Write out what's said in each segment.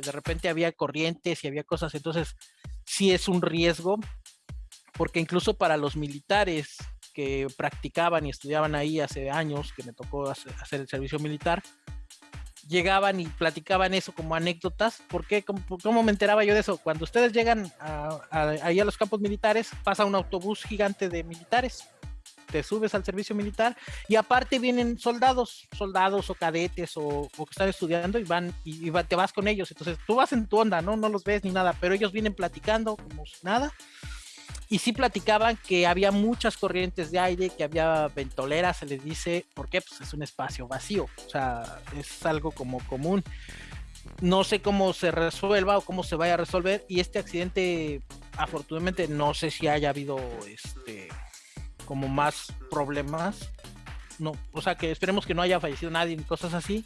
de repente había corrientes y había cosas, entonces sí es un riesgo, porque incluso para los militares que practicaban y estudiaban ahí hace años, que me tocó hacer el servicio militar, llegaban y platicaban eso como anécdotas. ¿Por qué? ¿Cómo, me enteraba yo de eso? Cuando ustedes llegan ahí a los campos militares, pasa un autobús gigante de militares te subes al servicio militar y aparte vienen soldados, soldados o cadetes o, que están estudiando y van y, te vas con ellos. Entonces tú vas en tu onda, ¿no? No los ves ni nada, pero ellos vienen platicando como nada. Y sí platicaban que había muchas corrientes de aire, que había ventoleras, se les dice, porque pues es un espacio vacío, o sea, es algo como común. No sé cómo se resuelva o cómo se vaya a resolver. Y este accidente, afortunadamente, no sé si haya habido este como más problemas. No, o sea que esperemos que no haya fallecido nadie ni cosas así,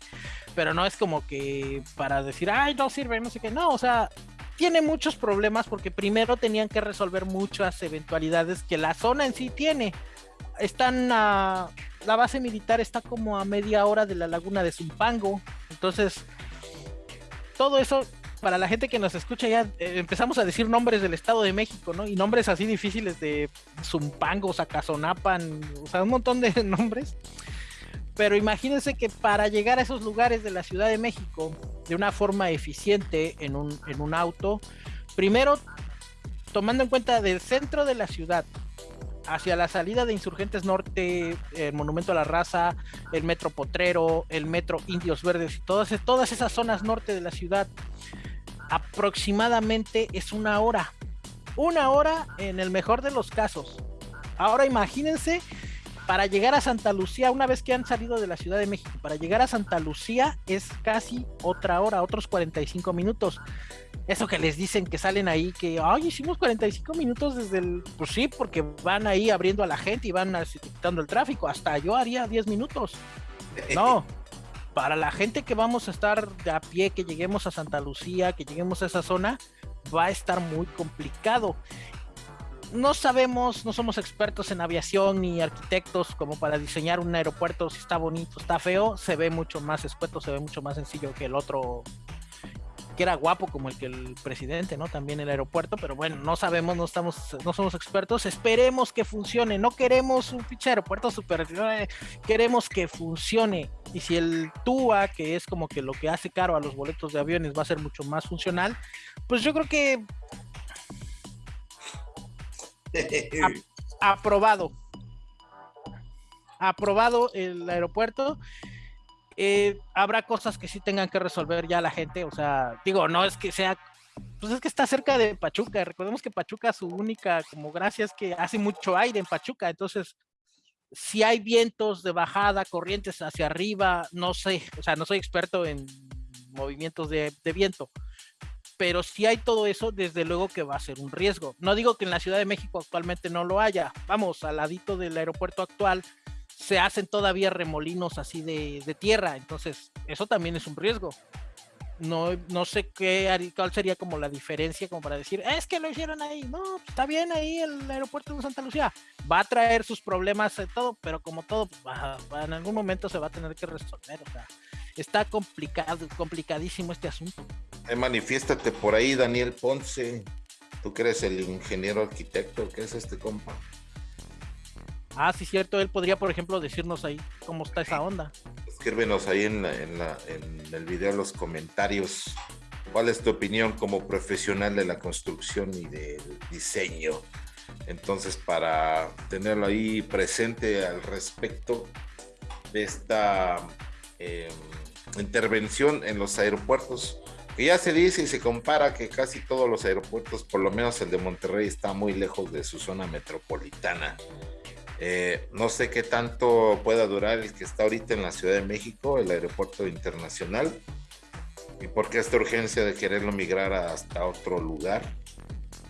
pero no es como que para decir, ay, no sirve, no sé qué, no, o sea, tiene muchos problemas porque primero tenían que resolver muchas eventualidades que la zona en sí tiene. Están a, la base militar está como a media hora de la laguna de Zumpango, entonces todo eso para la gente que nos escucha, ya eh, empezamos a decir nombres del Estado de México, ¿no? Y nombres así difíciles de Zumpango, Zacazonapan, o sea, un montón de nombres. Pero imagínense que para llegar a esos lugares de la Ciudad de México de una forma eficiente en un, en un auto, primero tomando en cuenta del centro de la ciudad hacia la salida de Insurgentes Norte, el Monumento a la Raza, el Metro Potrero, el Metro Indios Verdes y todas, todas esas zonas norte de la ciudad, aproximadamente es una hora. Una hora en el mejor de los casos. Ahora imagínense para llegar a Santa Lucía, una vez que han salido de la Ciudad de México, para llegar a Santa Lucía es casi otra hora, otros 45 minutos. Eso que les dicen que salen ahí, que, ay, hicimos 45 minutos desde el... Pues sí, porque van ahí abriendo a la gente y van quitando el tráfico. Hasta yo haría 10 minutos. No, para la gente que vamos a estar de a pie, que lleguemos a Santa Lucía, que lleguemos a esa zona, va a estar muy complicado. No sabemos, no somos expertos en aviación ni arquitectos como para diseñar un aeropuerto, si está bonito, está feo, se ve mucho más escueto, se ve mucho más sencillo que el otro que era guapo como el que el presidente, ¿no? También el aeropuerto, pero bueno, no sabemos, no estamos, no somos expertos, esperemos que funcione, no queremos un pinche aeropuerto super, eh, queremos que funcione. Y si el TUA, que es como que lo que hace caro a los boletos de aviones, va a ser mucho más funcional, pues yo creo que aprobado. Aprobado el aeropuerto eh, habrá cosas que sí tengan que resolver ya la gente, o sea, digo, no es que sea, pues es que está cerca de Pachuca, recordemos que Pachuca su única como gracia es que hace mucho aire en Pachuca, entonces si hay vientos de bajada, corrientes hacia arriba, no sé, o sea, no soy experto en movimientos de, de viento, pero si hay todo eso, desde luego que va a ser un riesgo. No digo que en la Ciudad de México actualmente no lo haya, vamos, al ladito del aeropuerto actual, se hacen todavía remolinos así de, tierra, entonces eso también es un riesgo. No, no sé qué, cuál sería como la diferencia como para decir, es que lo hicieron ahí, no, pues, está bien ahí el aeropuerto de Santa Lucía, va a traer sus problemas de todo, pero como todo, pues, en algún momento se va a tener que resolver, o sea, está complicado, complicadísimo este asunto. Eh, manifiéstate por ahí, Daniel Ponce, tú que eres el ingeniero arquitecto, ¿qué es este compa? Ah, sí, cierto. Él podría, por ejemplo, decirnos ahí cómo está esa onda. Escríbenos ahí en, el video, en los comentarios. ¿Cuál es tu opinión como profesional de la construcción y del diseño? Entonces, para tenerlo ahí presente al respecto de esta em, intervención en los aeropuertos, que ya se dice y se compara que casi todos los aeropuertos, por lo menos el de Monterrey, está muy lejos de su zona metropolitana. Eh, no sé qué tanto pueda durar el que está ahorita en la Ciudad de México, el aeropuerto internacional, y por qué esta urgencia de quererlo migrar hasta otro lugar.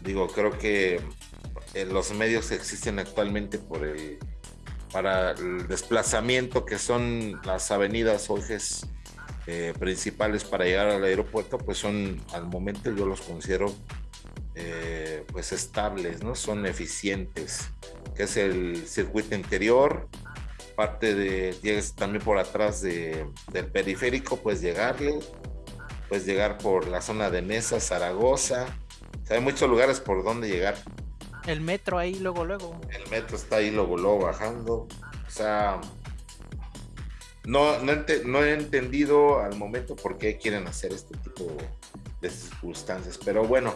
Digo, creo que eh, los medios que existen actualmente para el desplazamiento, que son las avenidas o ejes eh, principales para llegar al aeropuerto, pues son, al momento yo los considero pues estables, ¿no? Son eficientes que es el circuito interior, parte de, llegues también por atrás de, del periférico, pues llegarle, puedes llegar por la zona de Mesa, Zaragoza. hay muchos lugares por donde llegar. El metro ahí, luego, luego. El metro está ahí, luego, luego bajando. O sea, no, no, he entendido al momento por qué quieren hacer este tipo de circunstancias. Pero bueno,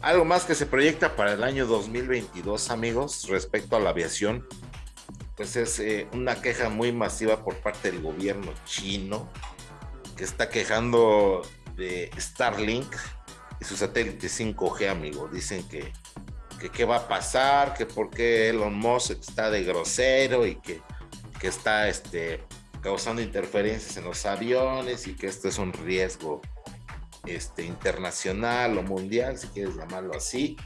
algo más que se proyecta para el año 2022, amigos, respecto a la aviación, pues es eh, una queja muy masiva por parte del gobierno chino, que está quejando de Starlink y su satélite 5G, amigo. Dicen que, que qué va a pasar, que por qué Elon Musk está de grosero y que, que está este, causando interferencias en los aviones y que esto es un riesgo este, internacional o mundial, si quieres llamarlo así.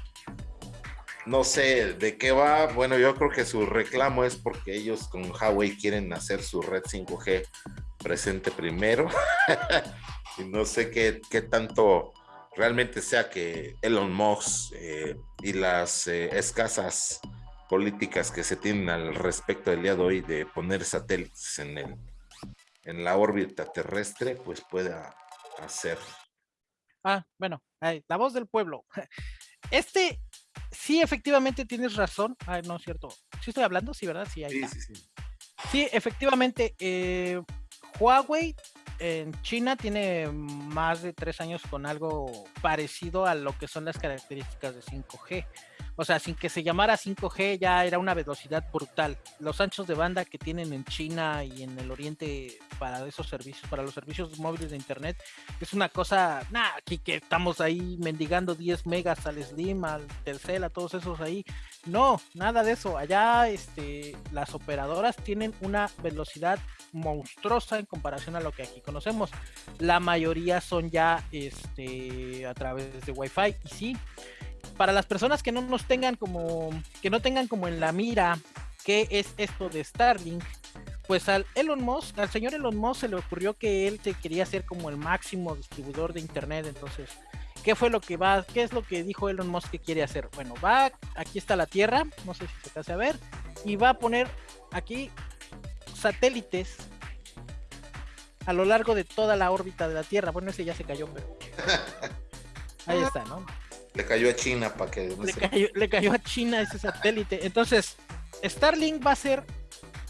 No sé de qué va. Bueno, yo creo que su reclamo es porque ellos con Huawei quieren hacer su red 5G presente primero. y no sé qué, qué, tanto realmente sea que Elon Musk eh, y las eh, escasas políticas que se tienen al respecto del día de hoy de poner satélites en, el, en la órbita terrestre, pues pueda hacer. Ah, bueno, la voz del pueblo. Este, sí, efectivamente tienes razón. Ay, no es cierto. Sí estoy hablando, sí, ¿verdad? Sí, sí, sí, sí. efectivamente, eh, Huawei en China tiene más de tres años con algo parecido a lo que son las características de 5G. O sea, sin que se llamara 5G ya era una velocidad brutal. Los anchos de banda que tienen en China y en el Oriente para esos servicios, para los servicios móviles de Internet, es una cosa, nada, aquí que estamos ahí mendigando 10 megas al Slim, al Telcel, a todos esos ahí. No, nada de eso. Allá este, las operadoras tienen una velocidad monstruosa en comparación a lo que aquí conocemos. La mayoría son ya este, a través de Wi-Fi y sí para las personas que no nos tengan como, que no tengan como en la mira qué es esto de Starlink, pues al Elon Musk, al señor Elon Musk se le ocurrió que él se quería ser como el máximo distribuidor de internet, entonces, ¿qué fue lo que va, qué es lo que dijo Elon Musk que quiere hacer? Bueno, va, aquí está la Tierra, no sé si se hace a ver, y va a poner aquí satélites a lo largo de toda la órbita de la Tierra. Bueno, ese ya se cayó, pero ahí está, ¿no? Le cayó a China para que... le, cayó, a China ese satélite. Entonces, Starlink va a ser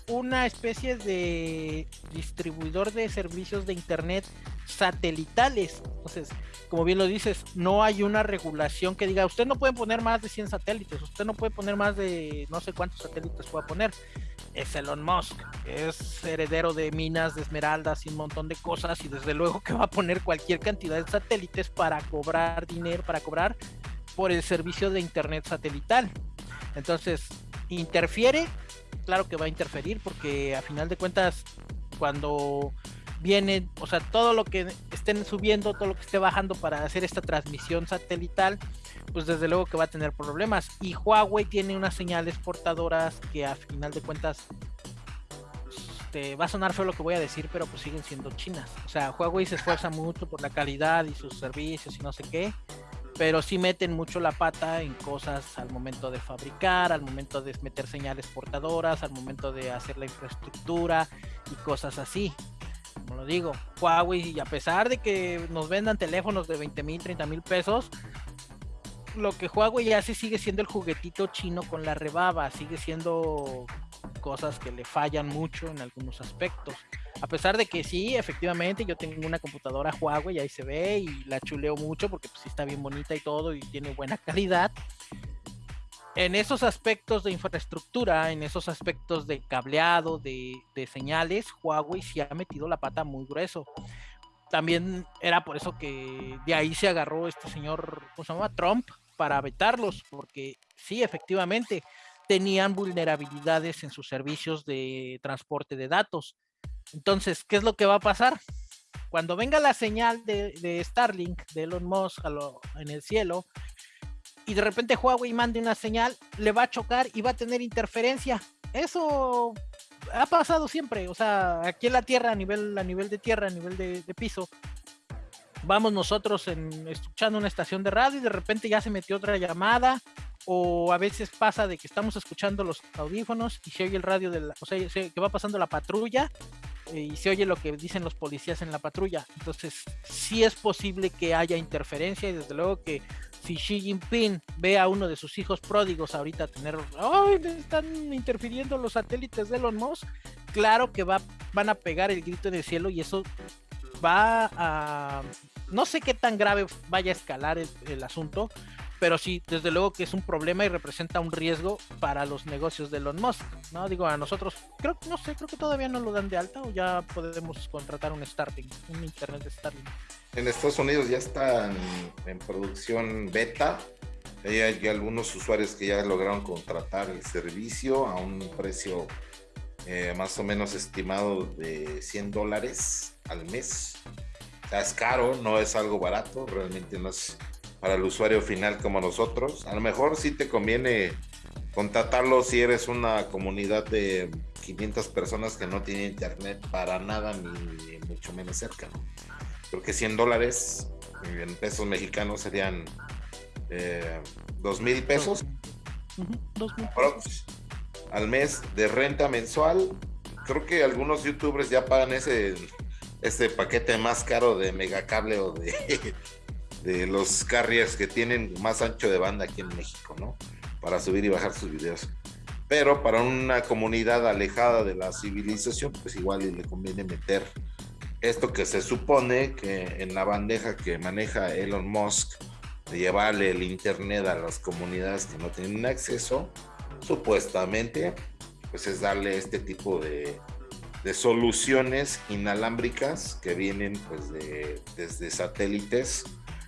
una especie de distribuidor de servicios de Internet satelitales. Entonces, como bien lo dices, no hay una regulación que diga, usted no puede poner más de 100 satélites, usted no puede poner más de no sé cuántos satélites pueda poner. Es Elon Musk, es heredero de minas de esmeraldas y un montón de cosas y desde luego que va a poner cualquier cantidad de satélites para cobrar dinero, para cobrar por el servicio de Internet satelital. Entonces, interfiere, claro que va a interferir porque a final de cuentas, cuando viene, o sea, todo lo que estén subiendo, todo lo que esté bajando para hacer esta transmisión satelital, pues desde luego que va a tener problemas. Y Huawei tiene unas señales portadoras que a final de cuentas este, va a sonar feo lo que voy a decir, pero pues siguen siendo chinas. O sea, Huawei se esfuerza mucho por la calidad y sus servicios y no sé qué, pero sí meten mucho la pata en cosas al momento de fabricar, al momento de meter señales portadoras, al momento de hacer la infraestructura y cosas así. Como lo digo, Huawei, a pesar de que nos vendan teléfonos de 20 mil, 30 mil pesos, lo que Huawei hace sigue siendo el juguetito chino con la rebaba, sigue siendo cosas que le fallan mucho en algunos aspectos. A pesar de que sí, efectivamente, yo tengo una computadora Huawei, ahí se ve y la chuleo mucho porque pues, sí está bien bonita y todo y tiene buena calidad en esos aspectos de infraestructura, en esos aspectos de cableado, de, señales, Huawei se ha metido la pata muy grueso. También era por eso que de ahí se agarró este señor, ¿cómo se llama? Trump, para vetarlos, porque sí, efectivamente, tenían vulnerabilidades en sus servicios de transporte de datos. Entonces, ¿qué es lo que va a pasar? Cuando venga la señal de, Starlink, de Elon Musk en el cielo, y de repente Huawei mande una señal, le va a chocar y va a tener interferencia. Eso ha pasado siempre, o sea, aquí en la Tierra, a nivel, a nivel de tierra, a nivel de, piso, vamos nosotros en, escuchando una estación de radio y de repente ya se metió otra llamada, o a veces pasa de que estamos escuchando los audífonos y se oye el radio de la, o sea, que va pasando la patrulla y se oye lo que dicen los policías en la patrulla. Entonces, sí es posible que haya interferencia y desde luego que si Xi Jinping ve a uno de sus hijos pródigos ahorita tener, ¡ay! Están interfiriendo los satélites de Elon Musk, claro que va, van a pegar el grito en el cielo y eso va a... No sé qué tan grave vaya a escalar el asunto, pero sí, desde luego que es un problema y representa un riesgo para los negocios de Elon Musk, ¿no? Digo, a nosotros, creo, no sé, creo que todavía no lo dan de alta o ya podemos contratar un Starlink, un internet de Starlink. En Estados Unidos ya está en, producción beta, hay, algunos usuarios que ya lograron contratar el servicio a un precio eh, más o menos estimado de 100 dólares al mes. O sea, es caro, no es algo barato, realmente no es para el usuario final como nosotros. A lo mejor sí te conviene contratarlo si eres una comunidad de 500 personas que no tienen internet para nada ni, mucho menos cerca. Porque 100 dólares en pesos mexicanos serían eh, 2 mil pesos. al mes de renta mensual. Creo que algunos youtubers ya pagan ese, ese paquete más caro de megacable o de de los carriers que tienen más ancho de banda aquí en México, ¿no? Para subir y bajar sus videos. Pero para una comunidad alejada de la civilización, pues igual le conviene meter esto que se supone que en la bandeja que maneja Elon Musk de llevarle el internet a las comunidades que no tienen acceso, supuestamente, pues es darle este tipo de, de soluciones inalámbricas que vienen pues de, desde satélites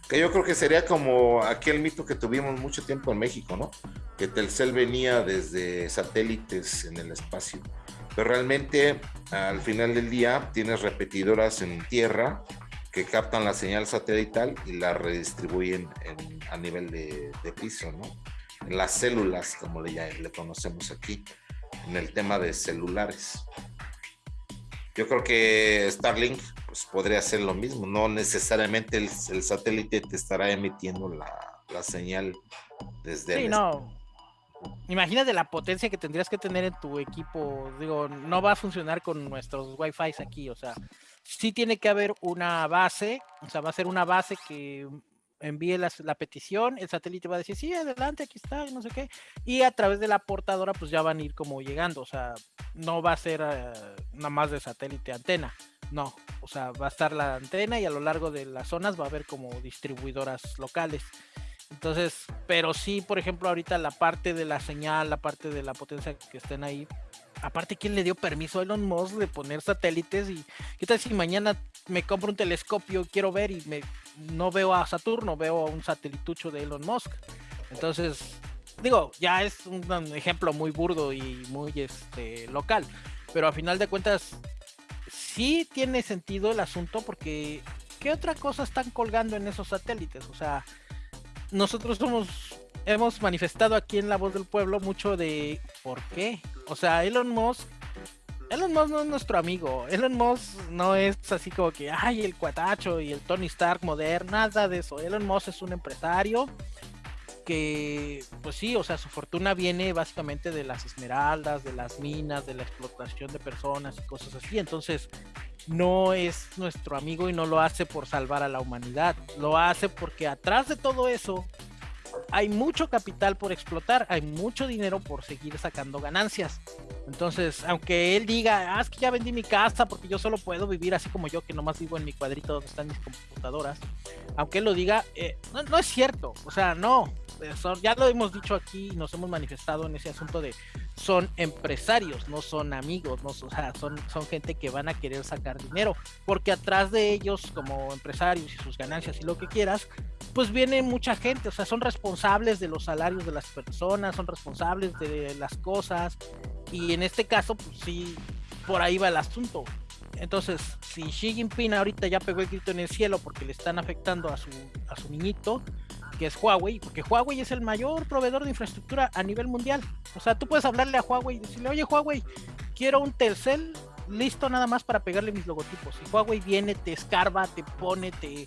que yo creo que sería como aquel mito que tuvimos mucho tiempo en México, ¿no? Que Telcel venía desde satélites en el espacio. Pero realmente al final del día tienes repetidoras en tierra que captan la señal satelital y la redistribuyen a nivel de, piso, ¿no? En las células, como le, le conocemos aquí, en el tema de celulares. Yo creo que Starlink pues, podría ser lo mismo. No necesariamente el, satélite te estará emitiendo la, señal desde sí, no. Imagínate la potencia que tendrías que tener en tu equipo. Digo, no va a funcionar con nuestros Wi-Fi aquí. O sea, sí tiene que haber una base. O sea, va a ser una base que envíe la, petición, el satélite va a decir, sí, adelante, aquí está, no sé qué, y a través de la portadora pues ya van a ir como llegando, o sea, no va a ser eh, nada más de satélite antena, no, o sea, va a estar la antena y a lo largo de las zonas va a haber como distribuidoras locales. Entonces, pero sí, por ejemplo, ahorita la parte de la señal, la parte de la potencia que estén ahí, aparte, ¿quién le dio permiso a Elon Musk de poner satélites? Y qué tal si mañana me compro un telescopio, quiero ver y me no veo a Saturno, veo a un satelitucho de Elon Musk. Entonces, digo, ya es un ejemplo muy burdo y muy este, local, pero a final de cuentas sí tiene sentido el asunto porque ¿qué otra cosa están colgando en esos satélites? O sea, nosotros hemos manifestado aquí en La Voz del Pueblo mucho de ¿por qué? O sea, Elon Musk Elon Musk no es nuestro amigo. Elon Musk no es así como que, ay, el cuatacho y el Tony Stark moderno, nada de eso. Elon Musk es un empresario que, pues sí, o sea, su fortuna viene básicamente de las esmeraldas, de las minas, de la explotación de personas y cosas así. Entonces, no es nuestro amigo y no lo hace por salvar a la humanidad. Lo hace porque atrás de todo eso hay mucho capital por explotar, hay mucho dinero por seguir sacando ganancias. Entonces, aunque él diga, ah, es que ya vendí mi casa porque yo solo puedo vivir así como yo, que nomás vivo en mi cuadrito donde están mis computadoras, aunque él lo diga, eh, no, es cierto, o sea, no, ya lo hemos dicho aquí nos hemos manifestado en ese asunto de son empresarios, no son amigos, no, o sea, son, son gente que van a querer sacar dinero, porque atrás de ellos como empresarios y sus ganancias y lo que quieras, pues viene mucha gente, o sea, son responsables de los salarios de las personas, son responsables de las cosas, y en este caso, pues sí, por ahí va el asunto. Entonces, si Xi Jinping ahorita ya pegó el grito en el cielo porque le están afectando a su, a su niñito, que es Huawei, porque Huawei es el mayor proveedor de infraestructura a nivel mundial. O sea, tú puedes hablarle a Huawei y decirle, oye Huawei, quiero un Telcel listo nada más para pegarle mis logotipos. Y Huawei viene, te escarba, te pone, te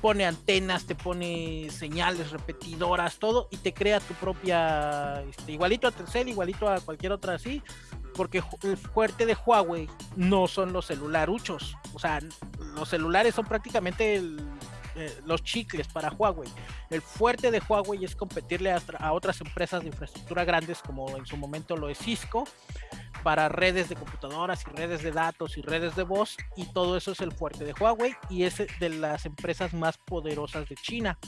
pone antenas, te pone señales repetidoras, todo, y te crea tu propia, este, igualito a Telcel, igualito a cualquier otra así, porque el fuerte de Huawei no son los celularuchos, o sea, los celulares son prácticamente eh, los chicles para Huawei. El fuerte de Huawei es competirle a, otras empresas de infraestructura grandes como en su momento lo es Cisco para redes de computadoras y redes de datos y redes de voz y todo eso es el fuerte de Huawei y es de las empresas más poderosas de China.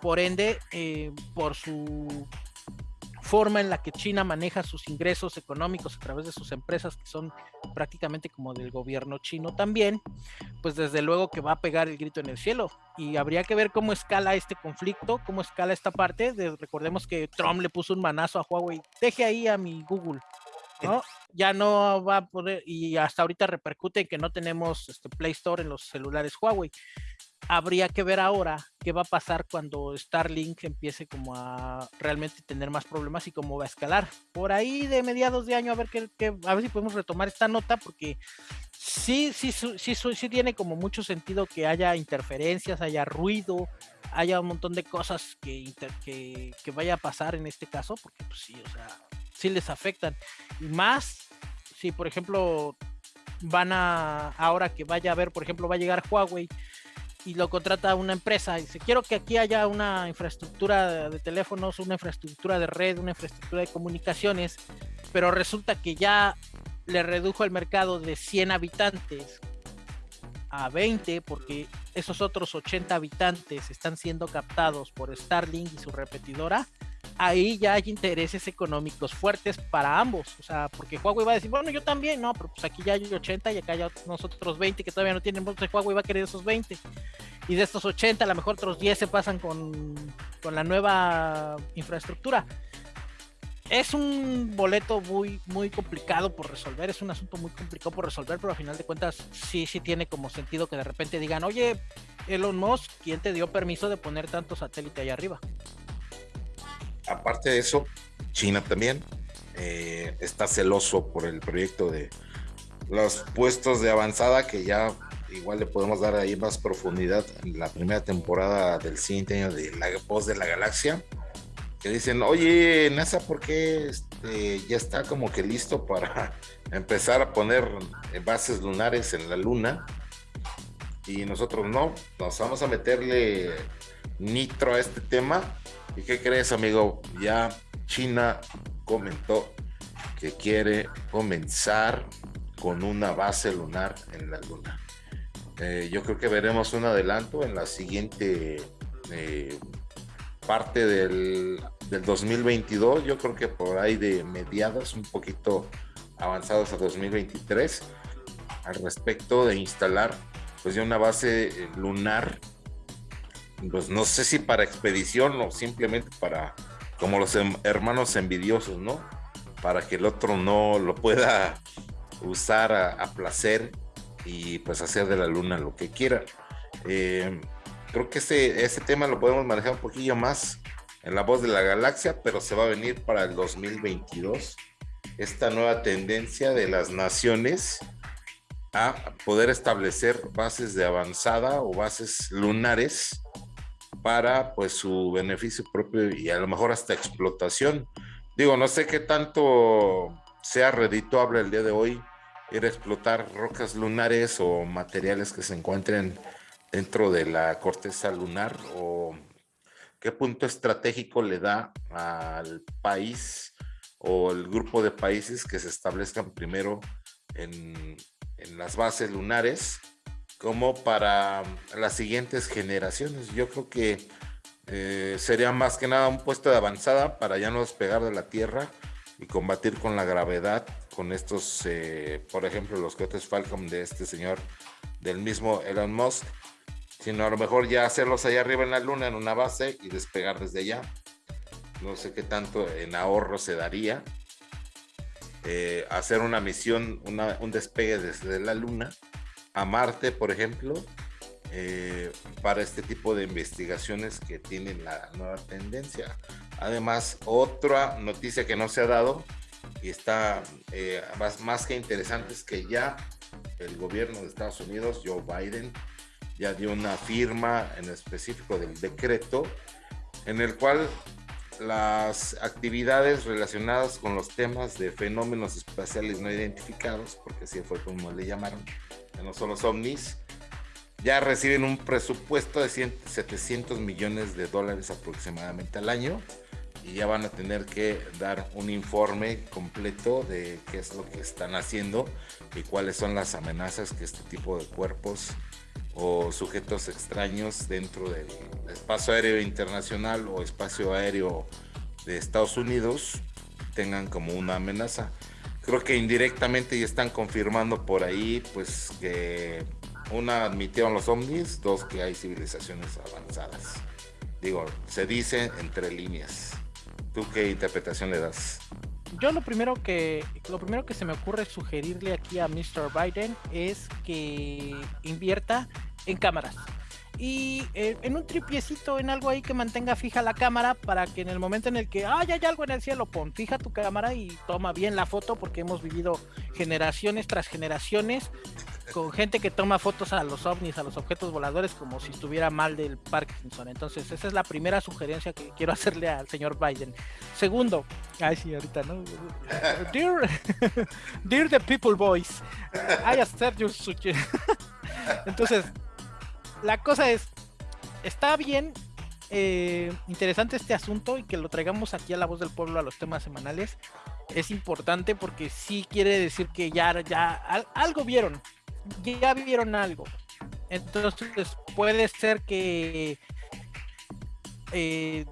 Por ende, eh, por su forma en la que China maneja sus ingresos económicos a través de sus empresas que son prácticamente como del gobierno chino también, pues desde luego que va a pegar el grito en el cielo y habría que ver cómo escala este conflicto, cómo escala esta parte. recordemos que Trump le puso un manazo a Huawei, deje ahí a mi Google, ¿no? Ya no va a poder, y hasta ahorita repercute en que no tenemos este Play Store en los celulares Huawei habría que ver ahora qué va a pasar cuando Starlink empiece como a realmente tener más problemas y cómo va a escalar. Por ahí de mediados de año a ver qué, a ver si podemos retomar esta nota porque sí, sí, sí, sí, tiene como mucho sentido que haya interferencias, haya ruido, haya un montón de cosas que, que, que vaya a pasar en este caso, porque pues sí, o sea, sí les afectan. Y más si, por ejemplo, van a, ahora que vaya a ver, por ejemplo, va a llegar Huawei y lo contrata una empresa. Y dice, quiero que aquí haya una infraestructura de teléfonos, una infraestructura de red, una infraestructura de comunicaciones, pero resulta que ya le redujo el mercado de 100 habitantes a 20 porque esos otros 80 habitantes están siendo captados por Starlink y su repetidora ahí ya hay intereses económicos fuertes para ambos. O sea, porque Huawei va a decir, bueno, yo también, no, pero pues aquí ya hay 80 y acá hay nosotros 20 que todavía no tienen, entonces Huawei va a querer esos 20. Y de estos 80, a lo mejor otros 10 se pasan con, con la nueva infraestructura. Es un boleto muy, muy complicado por resolver, es un asunto muy complicado por resolver, pero al final de cuentas sí, sí tiene como sentido que de repente digan, oye, Elon Musk, ¿quién te dio permiso de poner tanto satélite ahí arriba? Aparte de eso, China también eh, está celoso por el proyecto de los puestos de avanzada que ya igual le podemos dar ahí más profundidad en la primera temporada del año de La Voz de la Galaxia. Que dicen, oye, NASA, ¿por qué este, ya está como que listo para empezar a poner bases lunares en la Luna? Y nosotros no, nos vamos a meterle nitro a este tema ¿Y qué crees, amigo? Ya China comentó que quiere comenzar con una base lunar en la Luna. Eh, yo creo que veremos un adelanto en la siguiente eh, parte del, del, 2022. Yo creo que por ahí de mediados, un poquito avanzados a 2023, al respecto de instalar pues ya una base lunar pues no sé si para expedición o simplemente para, como los hermanos envidiosos, ¿no? Para que el otro no lo pueda usar a, placer y pues hacer de la luna lo que quiera. Eh, creo que ese, ese tema lo podemos manejar un poquillo más en la voz de la galaxia, pero se va a venir para el 2022 esta nueva tendencia de las naciones a poder establecer bases de avanzada o bases lunares para pues su beneficio propio y a lo mejor hasta explotación. Digo, no sé qué tanto sea redituable el día de hoy ir a explotar rocas lunares o materiales que se encuentren dentro de la corteza lunar o qué punto estratégico le da al país o el grupo de países que se establezcan primero en, en las bases lunares como para las siguientes generaciones. Yo creo que eh, sería más que nada un puesto de avanzada para ya no despegar de la Tierra y combatir con la gravedad con estos, eh, por ejemplo, los cohetes Falcon de este señor del mismo Elon Musk, sino a lo mejor ya hacerlos allá arriba en la Luna, en una base y despegar desde allá. No sé qué tanto en ahorro se daría. Eh, hacer una misión, un despegue desde la Luna a Marte, por ejemplo, eh, para este tipo de investigaciones que tienen la nueva tendencia. Además, otra noticia que no se ha dado y está eh, más, más que interesante es que ya el gobierno de Estados Unidos, Joe Biden, ya dio una firma en específico del decreto en el cual las actividades relacionadas con los temas de fenómenos espaciales no identificados, porque así fue como le llamaron, no son los ovnis, ya reciben un presupuesto de 700 millones de dólares aproximadamente al año y ya van a tener que dar un informe completo de qué es lo que están haciendo y cuáles son las amenazas que este tipo de cuerpos o sujetos extraños dentro del espacio aéreo internacional o espacio aéreo de Estados Unidos tengan como una amenaza. Creo que indirectamente ya están confirmando por ahí pues que una admitieron los ovnis, dos que hay civilizaciones avanzadas. Digo, se dice entre líneas. ¿Tú qué interpretación le das? Yo lo primero que lo primero que se me ocurre sugerirle aquí a Mr. Biden es que invierta en cámaras y eh, en un tripiecito, en algo ahí que mantenga fija la cámara para que en el momento en el que ay, hay algo en el cielo, pon fija tu cámara y toma bien la foto porque hemos vivido generaciones tras generaciones con gente que toma fotos a los ovnis, a los objetos voladores como si estuviera mal del Parkinson. Entonces, esa es la primera sugerencia que quiero hacerle al señor Biden. Segundo, ay sí, ahorita, ¿no? Dear, dear the people boys, I accept your suggestion. Entonces, la cosa es, está bien eh, interesante este asunto y que lo traigamos aquí a la voz del pueblo a los temas semanales. Es importante porque sí quiere decir que ya, ya algo vieron, ya vieron algo. Entonces puede ser que, eh,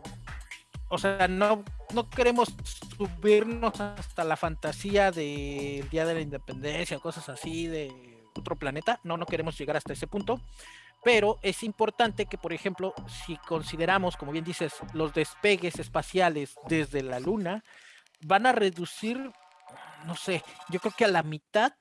o sea, no, no queremos subirnos hasta la fantasía del Día de la Independencia, cosas así de otro planeta. No, no queremos llegar hasta ese punto pero es importante que, por ejemplo, si consideramos, como bien dices, los despegues espaciales desde la Luna, van a reducir, no sé, yo creo que a la mitad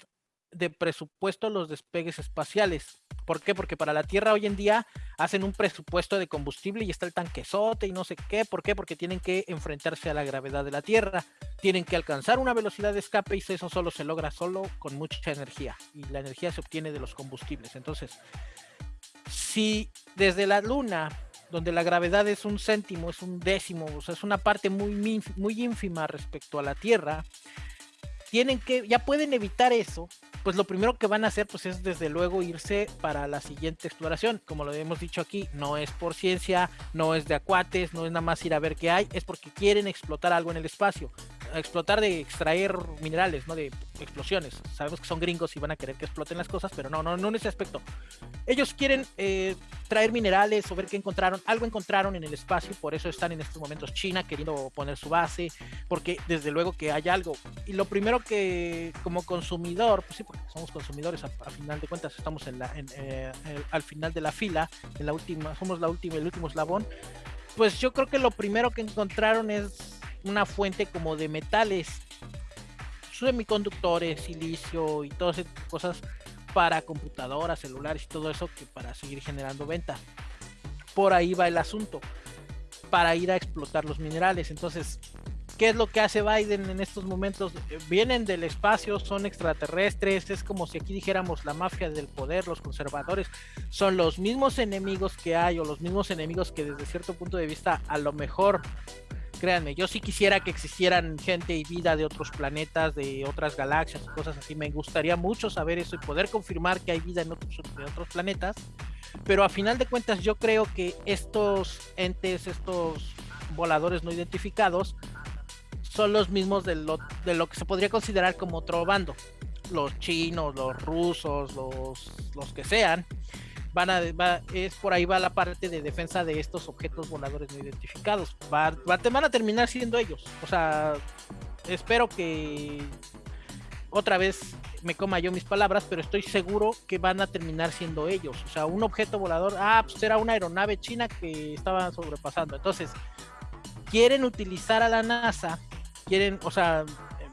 de presupuesto los despegues espaciales. ¿Por qué? Porque para la Tierra hoy en día hacen un presupuesto de combustible y está el tanquesote y no sé qué. ¿Por qué? Porque tienen que enfrentarse a la gravedad de la Tierra. Tienen que alcanzar una velocidad de escape y eso solo se logra solo con mucha energía. Y la energía se obtiene de los combustibles. Entonces, si desde la luna, donde la gravedad es un céntimo, es un décimo, o sea, es una parte muy, muy ínfima respecto a la Tierra, tienen que, ya pueden evitar eso, pues lo primero que van a hacer pues es desde luego irse para la siguiente exploración. Como lo hemos dicho aquí, no es por ciencia, no es de acuates, no es nada más ir a ver qué hay, es porque quieren explotar algo en el espacio explotar de extraer minerales, no de explosiones. Sabemos que son gringos y van a querer que exploten las cosas, pero no, no, no en ese aspecto. Ellos quieren eh, traer minerales o ver qué encontraron. Algo encontraron en el espacio, por eso están en estos momentos China queriendo poner su base, porque desde luego que hay algo. Y lo primero que como consumidor, pues sí, somos consumidores a, final de cuentas, estamos en la, eh, al final de la fila, en la última, somos la última, el último eslabón. Pues yo creo que lo primero que encontraron es una fuente como de metales, semiconductores, silicio y todas esas cosas para computadoras, celulares y todo eso que para seguir generando venta. Por ahí va el asunto, para ir a explotar los minerales. Entonces, ¿qué es lo que hace Biden en estos momentos? Vienen del espacio, son extraterrestres, es como si aquí dijéramos la mafia del poder, los conservadores, son los mismos enemigos que hay o los mismos enemigos que desde cierto punto de vista a lo mejor créanme, yo sí quisiera que existieran gente y vida de otros planetas, de otras galaxias y cosas así. Me gustaría mucho saber eso y poder confirmar que hay vida en otros, otros planetas. Pero a final de cuentas yo creo que estos entes, estos voladores no identificados, son los mismos de lo, de lo que se podría considerar como otro bando. Los chinos, los rusos, los, los que sean van a, es por ahí va la parte de defensa de estos objetos voladores no identificados. Va, van a terminar siendo ellos. O sea, espero que otra vez me coma yo mis palabras, pero estoy seguro que van a terminar siendo ellos. O sea, un objeto volador, ah, pues era una aeronave china que estaba sobrepasando. Entonces, quieren utilizar a la NASA, quieren, o sea,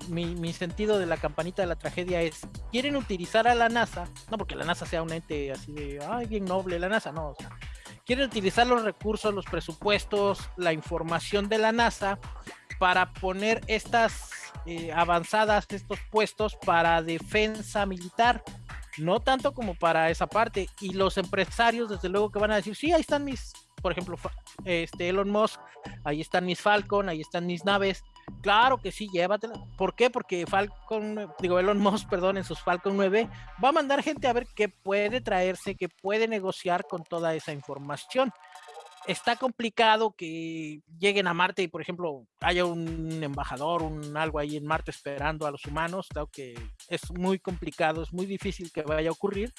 mi, sentido de la campanita de la tragedia es, quieren utilizar a la NASA, no porque la NASA sea un ente así de, ay, bien noble, la NASA, no, o sea, quieren utilizar los recursos, los presupuestos, la información de la NASA para poner estas eh, avanzadas, estos puestos para defensa militar, no tanto como para esa parte. Y los empresarios, desde luego, que van a decir, sí, ahí están mis, por ejemplo, este Elon Musk ahí están mis Falcon, ahí están mis naves. Claro que sí, llévatela. ¿Por qué? Porque Falcon, digo, Elon Musk, perdón, en sus Falcon 9 va a mandar gente a ver qué puede traerse, qué puede negociar con toda esa información está complicado que lleguen a Marte y, por ejemplo, haya un embajador, un algo ahí en Marte esperando a los humanos. Creo que es muy complicado, es muy difícil que vaya a ocurrir.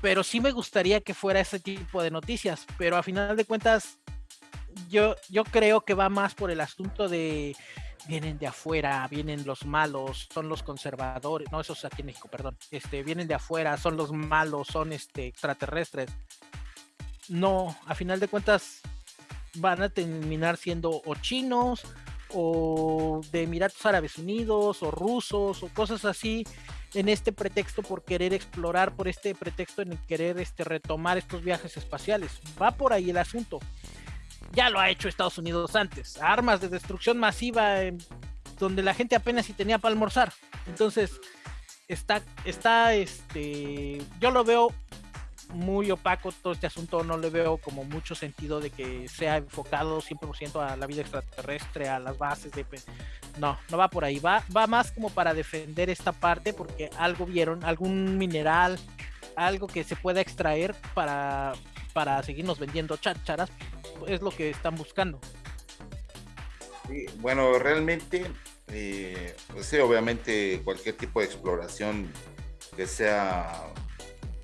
Pero sí me gustaría que fuera ese tipo de noticias. Pero a final de cuentas, yo, yo creo que va más por el asunto de vienen de afuera, vienen los malos, son los conservadores, no, eso es aquí en México, perdón, este, vienen de afuera, son los malos, son este, extraterrestres no, a final de cuentas van a terminar siendo o chinos o de Emiratos Árabes Unidos o rusos o cosas así en este pretexto por querer explorar, por este pretexto en querer este, retomar estos viajes espaciales. Va por ahí el asunto. Ya lo ha hecho Estados Unidos antes. Armas de destrucción masiva donde la gente apenas si tenía para almorzar. Entonces, está, está, este, yo lo veo muy opaco todo este asunto, no le veo como mucho sentido de que sea enfocado 100% a la vida extraterrestre, a las bases de... No, no va por ahí, va, va más como para defender esta parte porque algo vieron, algún mineral, algo que se pueda extraer para, para seguirnos vendiendo chácharas, es lo que están buscando. bueno, realmente, eh, pues sí, obviamente cualquier tipo de exploración que sea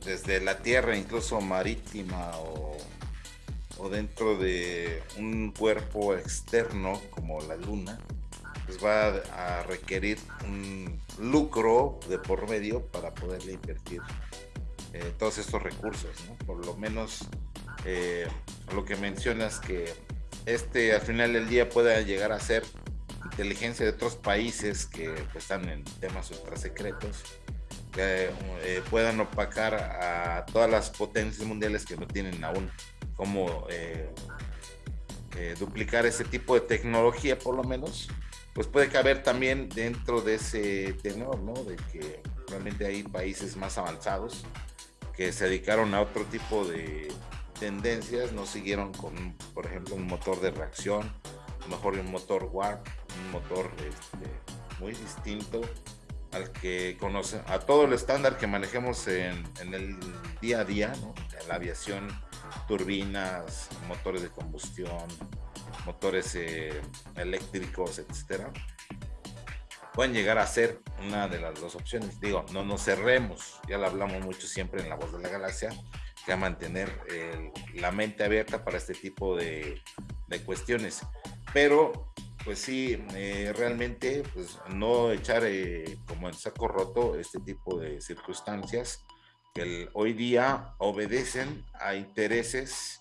desde la tierra, incluso marítima o, dentro de un cuerpo externo como la luna, pues va a, requerir un lucro de por medio para poderle invertir eh, todos estos recursos, Por lo menos eh, lo que mencionas que este al final del día pueda llegar a ser inteligencia de otros países que pues, están en temas ultra secretos que eh, puedan opacar a todas las potencias mundiales que no tienen aún cómo eh, eh, duplicar ese tipo de tecnología, por lo menos, pues puede caber también dentro de ese tenor, ¿no? De que realmente hay países más avanzados que se dedicaron a otro tipo de tendencias, no siguieron con, por ejemplo, un motor de reacción, mejor un motor warp, un motor este, muy distinto al que conoce, a todo el estándar que manejemos en, el día a día, ¿no? la aviación, turbinas, motores de combustión, motores eh, eléctricos, etcétera, pueden llegar a ser una de las dos opciones. Digo, no nos cerremos, ya lo hablamos mucho siempre en La Voz de la Galaxia, que a mantener la mente abierta para este tipo de, de cuestiones. Pero pues sí, eh, realmente pues no echar eh, como en saco roto este tipo de circunstancias que hoy día obedecen a intereses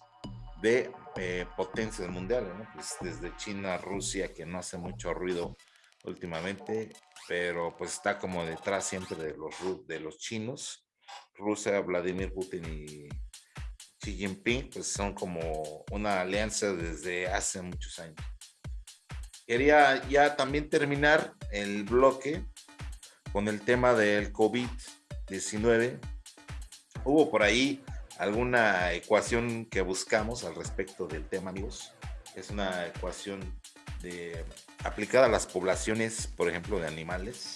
de eh, potencias mundiales, pues desde China, Rusia, que no hace mucho ruido últimamente, pero pues está como detrás siempre de los, de los chinos, Rusia, Vladimir Putin y Xi Jinping, pues son como una alianza desde hace muchos años. Quería ya también terminar el bloque con el tema del COVID-19. Hubo por ahí alguna ecuación que buscamos al respecto del tema, amigos. Es una ecuación de, aplicada a las poblaciones, por ejemplo, de animales.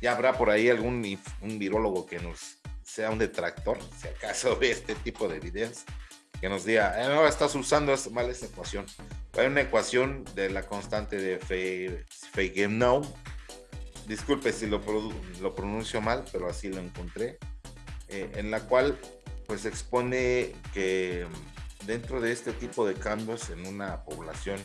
Ya habrá por ahí algún un virólogo que nos sea un detractor, si acaso ve este tipo de videos que nos diga, eh, no, estás usando mal esta ecuación. Hay una ecuación de la constante de Feigenau. Disculpe si lo, lo pronuncio mal, pero así lo encontré. Eh, en la cual pues expone que dentro de este tipo de cambios en una población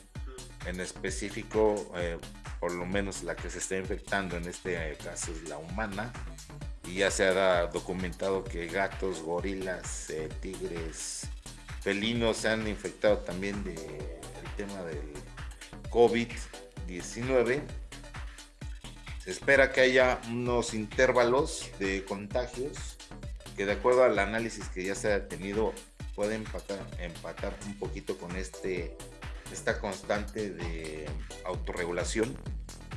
en específico, eh, por lo menos la que se está infectando en este caso es la humana, y ya se ha documentado que gatos, gorilas, tigres, felinos se han infectado también del tema del COVID-19. Se espera que haya unos intervalos de contagios que de acuerdo al análisis que ya se ha tenido empatar, empatar un poquito con este, esta constante de autorregulación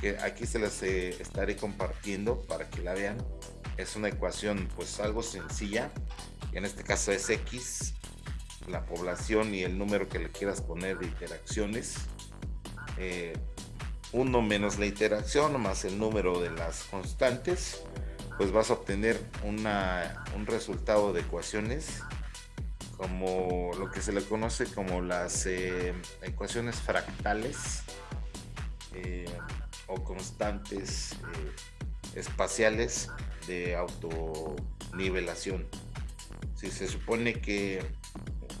que aquí se las eh, estaré compartiendo para que la vean. Es una ecuación pues algo sencilla, en este caso es X la población y el número que le quieras poner de interacciones 1 menos la interacción más el número de las constantes, pues vas a obtener una, un resultado de ecuaciones como lo que se le conoce como las eh, ecuaciones fractales eh, o constantes eh, espaciales de autonivelación. Si se supone que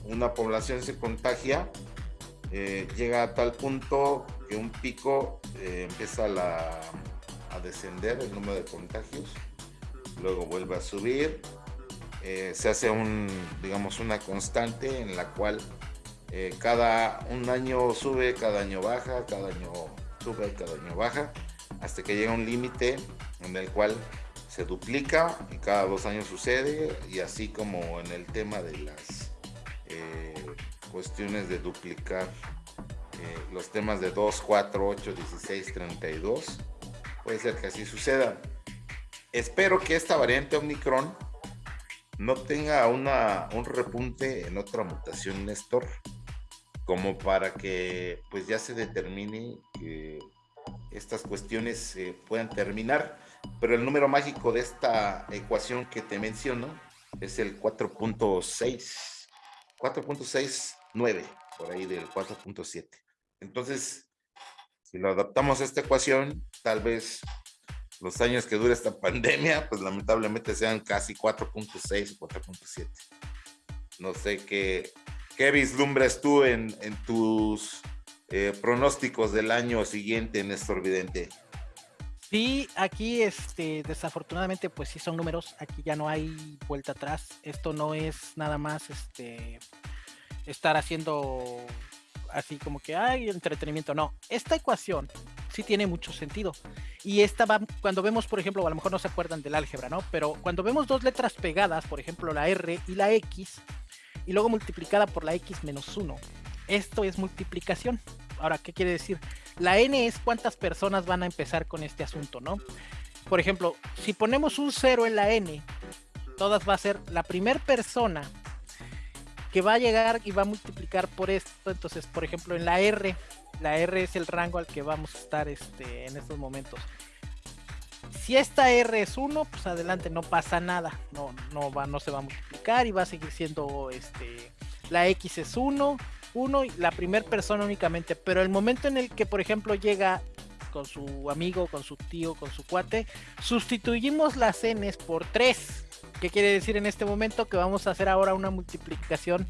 una población se contagia, llega a tal punto que un pico empieza a descender el número de contagios, luego vuelve a subir eh, se hace un, digamos, una constante en la cual eh, cada un año sube, cada año baja, cada año sube, cada año baja, hasta que llega un límite en el cual se duplica y cada dos años sucede, y así como en el tema de las eh, cuestiones de duplicar los temas de 2, 4, 8, 16, 32, puede ser que así suceda. Espero que esta variante Omicron no tenga una, un repunte en otra mutación, Néstor, como para que pues ya se determine que estas cuestiones puedan terminar. Pero el número mágico de esta ecuación que te menciono es el 4.6, 4.69, por ahí del 4.7. Entonces, si lo adaptamos a esta ecuación, tal vez los años que dura esta pandemia, pues lamentablemente sean casi 4.6 o 4.7. No sé qué, qué vislumbras tú en, en tus eh, pronósticos del año siguiente, Néstor Vidente. Sí, aquí este, desafortunadamente pues sí son números, aquí ya no hay vuelta atrás, esto no es nada más este, estar haciendo así como que hay entretenimiento, no, esta ecuación sí tiene mucho sentido. Y esta va, cuando vemos, por ejemplo, a lo mejor no se acuerdan del álgebra, ¿no? Pero cuando vemos dos letras pegadas, por ejemplo, la R y la X, y luego multiplicada por la X menos 1, esto es multiplicación. Ahora, ¿qué quiere decir? La N es cuántas personas van a empezar con este asunto, ¿no? Por ejemplo, si ponemos un 0 en la N, todas va a ser la primera persona que va a llegar y va a multiplicar por esto. Entonces, por ejemplo, en la R, la R es el rango al que vamos a estar este, en estos momentos. Si esta R es 1, pues adelante, no pasa nada. No, no, va, no se va a multiplicar y va a seguir siendo este, la X es 1, 1 y la primera persona únicamente. Pero el momento en el que, por ejemplo, llega con su amigo, con su tío, con su cuate, sustituimos las N por 3. ¿Qué quiere decir en este momento? Que vamos a hacer ahora una multiplicación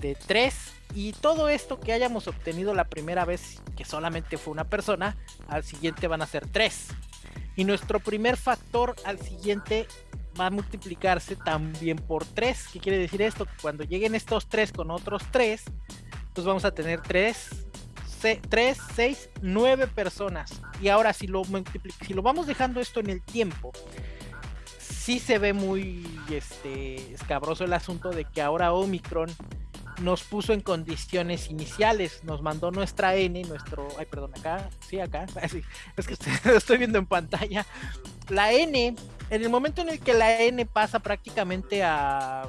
de 3 y todo esto que hayamos obtenido la primera vez que solamente fue una persona, al siguiente van a ser 3. Y nuestro primer factor al siguiente va a multiplicarse también por 3. ¿Qué quiere decir esto? Cuando lleguen estos 3 con otros 3, pues vamos a tener 3, 3, 6, 9 personas. Y ahora si lo, si lo vamos dejando esto en el tiempo, sí se ve muy este, escabroso el asunto de que ahora Omicron nos puso en condiciones iniciales, nos mandó nuestra N, nuestro, ay, perdón, acá, sí, acá, es que estoy viendo en pantalla. La N, en el momento en el que la N pasa prácticamente a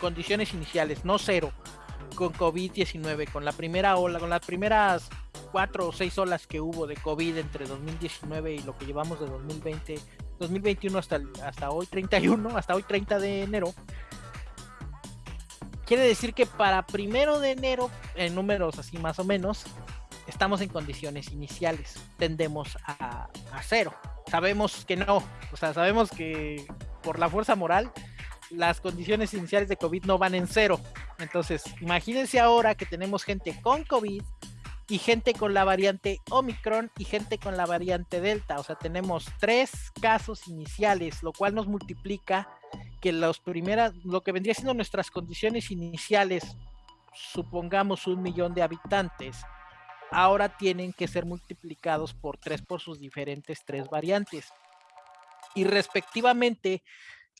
condiciones iniciales, no cero, con COVID-19, con la primera ola, con las primeras cuatro o seis olas que hubo de COVID entre 2019 y lo que llevamos de 2020, 2021 hasta, hasta hoy 31, hasta hoy 30 de enero, quiere decir que para primero de enero, en números así más o menos, estamos en condiciones iniciales, tendemos a, a cero. Sabemos que no, o sea, sabemos que por la fuerza moral las condiciones iniciales de COVID no van en cero. Entonces, imagínense ahora que tenemos gente con COVID y gente con la variante Omicron y gente con la variante Delta. O sea, tenemos tres casos iniciales, lo cual nos multiplica que los primeras, lo que vendría siendo nuestras condiciones iniciales, supongamos un millón de habitantes, ahora tienen que ser multiplicados por tres por sus diferentes tres variantes. Y respectivamente,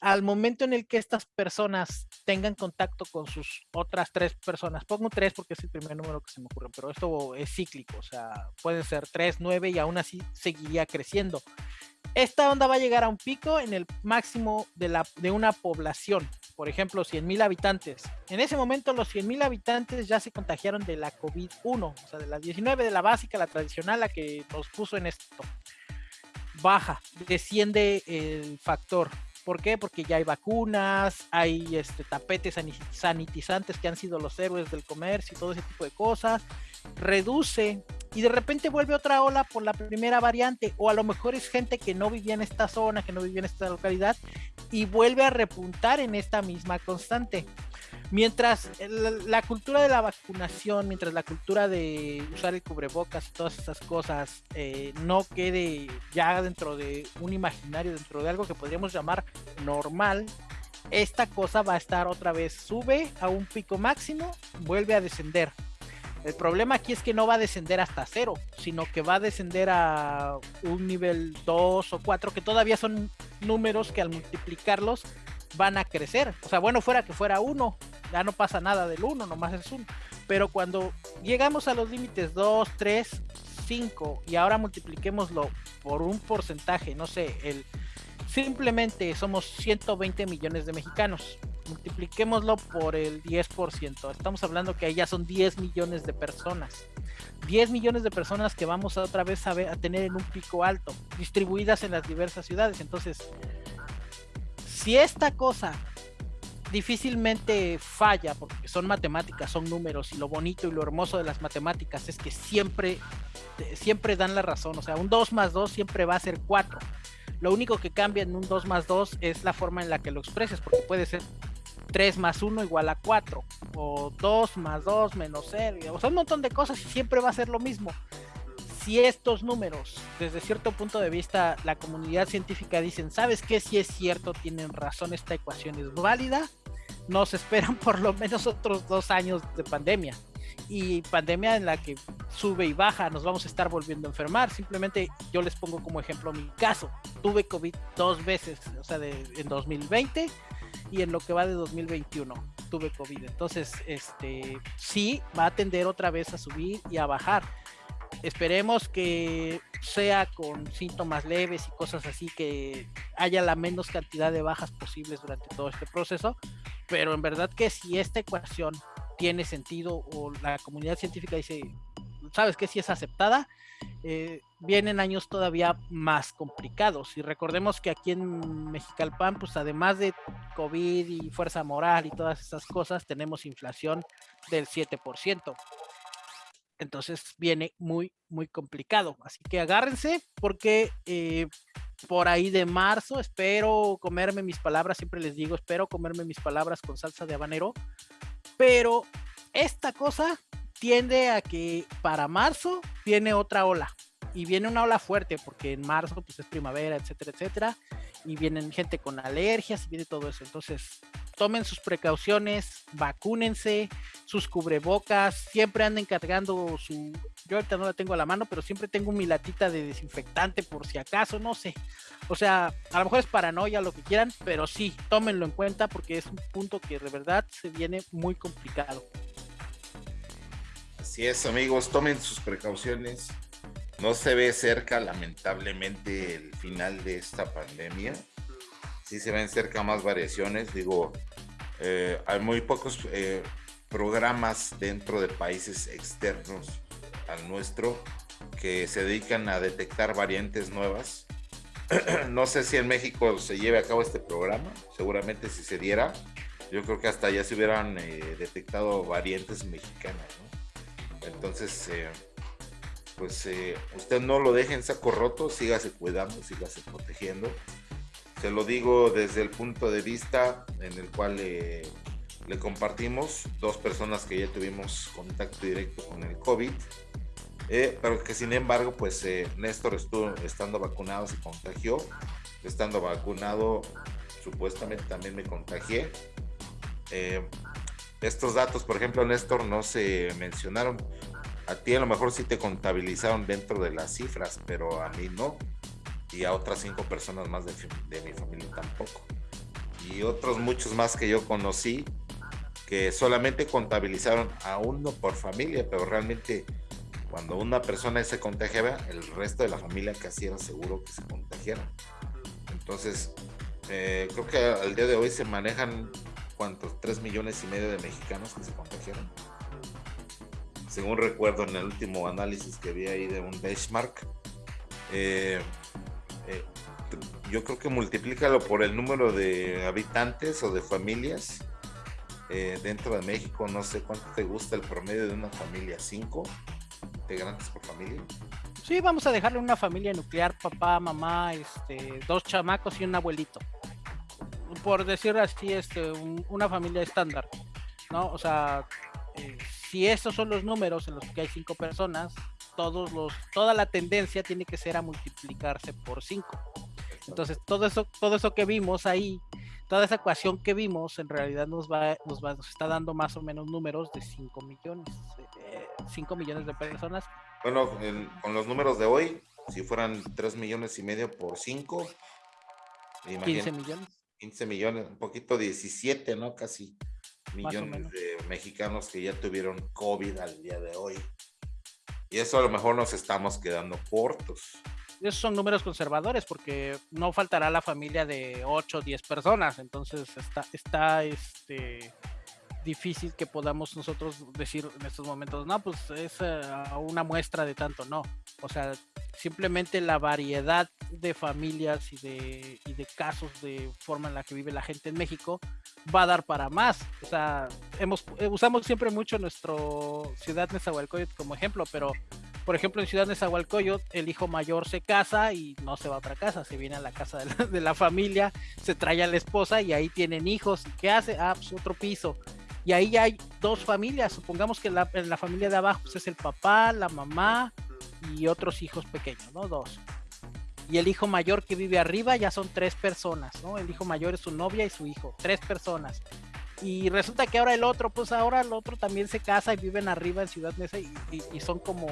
al momento en el que estas personas tengan contacto con sus otras tres personas, pongo tres porque es el primer número que se me ocurre, pero esto es cíclico, o sea, pueden ser tres, nueve y aún así seguiría creciendo. Esta onda va a llegar a un pico en el máximo de, la, de una población. por ejemplo, 100 mil habitantes. En ese momento los 100 mil habitantes ya se contagiaron de la COVID-1, o sea, de la 19, de la básica, la tradicional, la que nos puso en esto. Baja, desciende el factor. ¿Por qué? Porque ya hay vacunas, hay este, tapetes sanitizantes que han sido los héroes del comercio y todo ese tipo de cosas. Reduce y de repente vuelve otra ola por la primera variante o a lo mejor es gente que no vivía en esta zona, que no vivía en esta localidad y vuelve a repuntar en esta misma constante. Mientras la, cultura de la vacunación, mientras la cultura de usar el cubrebocas y todas esas cosas eh, no quede ya dentro de un imaginario, dentro de algo que podríamos llamar normal, esta cosa va a estar otra vez, sube a un pico máximo, vuelve a descender. El problema aquí es que no va a descender hasta cero, sino que va a descender a un nivel 2 o 4, que todavía son números que al multiplicarlos van a crecer. O sea, bueno, fuera que fuera 1, ya no pasa nada del 1, nomás es 1. Pero cuando llegamos a los límites 2, 3, 5 y ahora multipliquémoslo por un porcentaje, no sé, el simplemente somos 120 millones de mexicanos multipliquémoslo por el 10%. Estamos hablando que ahí ya son 10 millones de personas. 10 millones de personas que vamos otra vez a, a tener en un pico alto, distribuidas en las diversas ciudades. Entonces, si esta cosa difícilmente falla, porque son matemáticas, son números, y lo bonito y lo hermoso de las matemáticas es que siempre, siempre dan la razón. O sea, un 2 más 2 siempre va a ser 4. Lo único que cambia en un 2 más 2 es la forma en la que lo expreses, porque puede ser 3 más 1 igual a 4, o 2 más 2 menos 0, o sea, un montón de cosas y siempre va a ser lo mismo. Si estos números, desde cierto punto de vista, la comunidad científica dicen, ¿sabes qué? Si es cierto, tienen razón, esta ecuación es válida, nos esperan por lo menos otros dos años de pandemia. Y pandemia en la que sube y baja, nos vamos a estar volviendo a enfermar. Simplemente yo les pongo como ejemplo mi caso. Tuve COVID dos veces, o sea, de, en 2020 y en lo que va de 2021 tuve COVID. Entonces, este sí va a tender otra vez a subir y a bajar. Esperemos que sea con síntomas leves y cosas así, que haya la menos cantidad de bajas posibles durante todo este proceso. Pero en verdad que si esta ecuación tiene sentido o la comunidad científica dice, sabes que si es aceptada, eh, vienen años todavía más complicados. Y recordemos que aquí en Mexicalpan, pues además de COVID y fuerza moral y todas esas cosas, tenemos inflación del 7%. Entonces viene muy, muy complicado. Así que agárrense porque eh, por ahí de marzo espero comerme mis palabras, siempre les digo, espero comerme mis palabras con salsa de habanero. Pero esta cosa tiende a que para marzo viene otra ola y viene una ola fuerte porque en marzo pues es primavera, etcétera, etcétera, y vienen gente con alergias y viene todo eso. Entonces, tomen sus precauciones, vacúnense, sus cubrebocas, siempre anden cargando su yo ahorita no la tengo a la mano, pero siempre tengo mi latita de desinfectante por si acaso, no sé. O sea, a lo mejor es paranoia lo que quieran, pero sí, tómenlo en cuenta porque es un punto que de verdad se viene muy complicado. Así es, amigos, tomen sus precauciones. No se ve cerca, lamentablemente, el final de esta pandemia. Sí se ven cerca más variaciones. Digo, eh, hay muy pocos eh, programas dentro de países externos al nuestro que se dedican a detectar variantes nuevas. no sé si en México se lleve a cabo este programa, seguramente si se diera, yo creo que hasta ya se hubieran eh, detectado variantes mexicanas. Entonces, pues usted no lo deje en saco roto, sígase cuidando, sígase protegiendo. Se lo digo desde el punto de vista en el cual le compartimos dos personas que ya tuvimos contacto directo con el COVID, eh, pero que sin embargo, pues Néstor estuvo estando vacunado, se contagió, estando vacunado, supuestamente también me contagié. Estos datos, por ejemplo, Néstor, no se mencionaron. A ti a lo mejor sí te contabilizaron dentro de las cifras, pero a mí no. Y a otras cinco personas más de, mi familia tampoco. Y otros muchos más que yo conocí que solamente contabilizaron a uno por familia, pero realmente cuando una persona se contagiaba, el resto de la familia casi era seguro que se contagiara. Entonces, eh, creo que al día de hoy se manejan ¿cuántos? Tres millones y medio de mexicanos que se contagiaron. Según recuerdo en el último análisis que vi ahí de un benchmark, eh, yo creo que multiplícalo por el número de habitantes o de familias eh, dentro de México. No sé cuánto te gusta el promedio de una familia, cinco integrantes por familia. Sí, vamos a dejarle una familia nuclear, papá, mamá, este, dos chamacos y un abuelito. Por decir así, este, una familia estándar, ¿no? O sea, eh, si estos son los números en los que hay cinco personas, todos los, toda la tendencia tiene que ser a multiplicarse por cinco. Entonces, todo eso, todo eso que vimos ahí, toda esa ecuación que vimos, en realidad nos va, nos va, nos está dando más o menos números de 5 millones, 5 eh, millones de personas bueno, con los números de hoy, si fueran 3 millones y medio por 5, 15 millones. 15 millones, un poquito 17, ¿no? Casi millones de mexicanos que ya tuvieron COVID al día de hoy. Y eso a lo mejor nos estamos quedando cortos. Esos son números conservadores porque no faltará la familia de 8 o 10 personas. Entonces está, está este, difícil que podamos nosotros decir en estos momentos, no, pues es eh, una muestra de tanto, no. O sea, simplemente la variedad de familias y de, y de casos de forma en la que vive la gente en México va a dar para más. O sea, hemos, eh, usamos siempre mucho nuestro ciudad Nezahualcóyotl como ejemplo, pero por ejemplo en Ciudad Nezahualcóyotl el hijo mayor se casa y no se va a otra casa, se viene a la casa de la, familia, se trae a la esposa y ahí tienen hijos. ¿Qué hace? Ah, pues otro piso y ahí hay dos familias. Supongamos que la, en la familia de abajo pues, es el papá, la mamá y otros hijos pequeños, ¿no? Dos. Y el hijo mayor que vive arriba ya son tres personas, ¿no? El hijo mayor es su novia y su hijo, tres personas. Y resulta que ahora el otro, pues ahora el otro también se casa y viven arriba en Ciudad Mesa y, y, son como...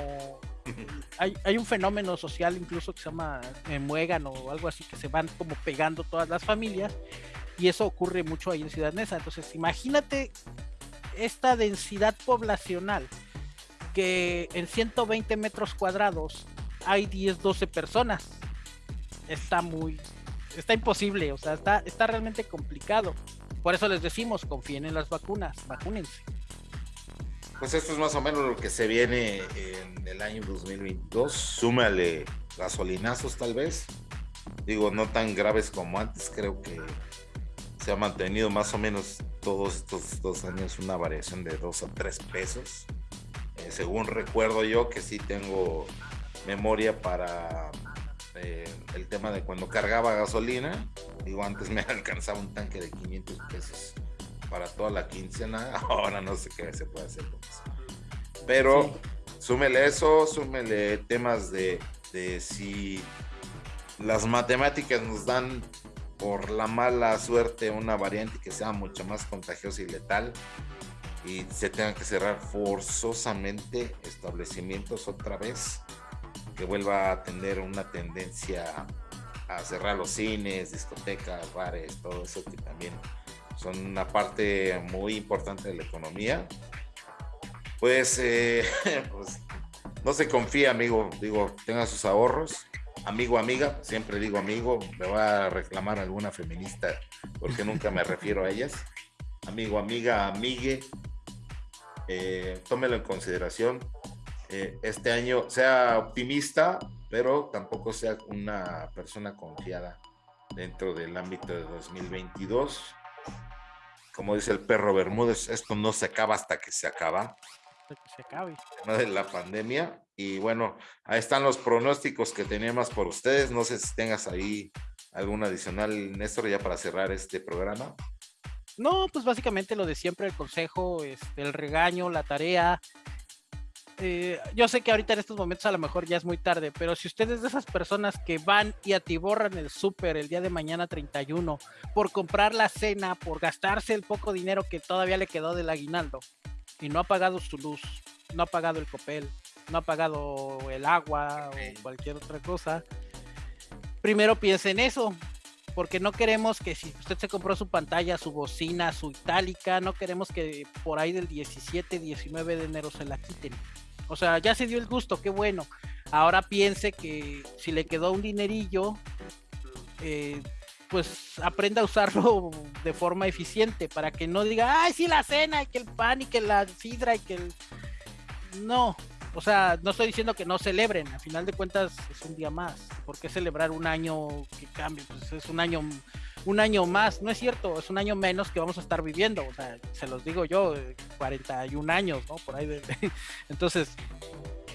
Hay, hay, un fenómeno social incluso que se llama eh, muégano o algo así, que se van como pegando todas las familias y eso ocurre mucho ahí en Ciudad Neza. Entonces, imagínate esta densidad poblacional que en 120 metros cuadrados hay 10, 12 personas. Está muy, está imposible, o sea, está, está realmente complicado. Por eso les decimos, confíen en las vacunas, vacúnense. Pues esto es más o menos lo que se viene en el año 2022. Súmale gasolinazos tal vez. Digo, no tan graves como antes, creo que se ha mantenido más o menos todos estos dos años una variación de dos a tres pesos. Eh, según recuerdo yo que sí tengo memoria para eh, el tema de cuando cargaba gasolina. Digo, antes me alcanzaba un tanque de 500 pesos para toda la quincena. Ahora no sé qué se puede hacer con eso. Pero súmele eso, súmele temas de, de si las matemáticas nos dan por la mala suerte una variante que sea mucho más contagiosa y letal y se tengan que cerrar forzosamente establecimientos otra vez, que vuelva a tener una tendencia a cerrar los cines, discotecas, bares, todo eso que también son una parte muy importante de la economía. Pues, eh, pues no se confía, amigo, digo, tenga sus ahorros, amigo, amiga, siempre digo amigo, me va a reclamar alguna feminista porque nunca me refiero a ellas. Amigo, amiga, amigue, eh, tómelo en consideración. Eh, este año sea optimista, pero tampoco sea una persona confiada dentro del ámbito de 2022. Como dice el perro Bermúdez, esto no se acaba hasta que se acaba. que se acabe. De la pandemia y bueno, ahí están los pronósticos que teníamos por ustedes. No sé si tengas ahí algún adicional, Néstor, ya para cerrar este programa. No, pues básicamente lo de siempre, el consejo, este, el regaño, la tarea. Eh, yo sé que ahorita en estos momentos a lo mejor ya es muy tarde, pero si ustedes de esas personas que van y atiborran el súper el día de mañana 31 por comprar la cena, por gastarse el poco dinero que todavía le quedó del aguinaldo y no ha pagado su luz, no ha pagado el copel, no ha pagado el agua o cualquier otra cosa, primero piense en eso, porque no queremos que si usted se compró su pantalla, su bocina, su itálica, no queremos que por ahí del 17, 19 de enero se la quiten. O sea, ya se dio el gusto, qué bueno. Ahora piense que si le quedó un dinerillo, eh, pues aprenda a usarlo de forma eficiente para que no diga, ay, sí, la cena y que el pan y que la sidra y que el... No, o sea, no estoy diciendo que no celebren, a final de cuentas es un día más. ¿Por qué celebrar un año que cambie? Pues es un año, un año más, no es cierto, es un año menos que vamos a estar viviendo. O sea, se los digo yo, 41 años, ¿no? Por ahí. De... Entonces,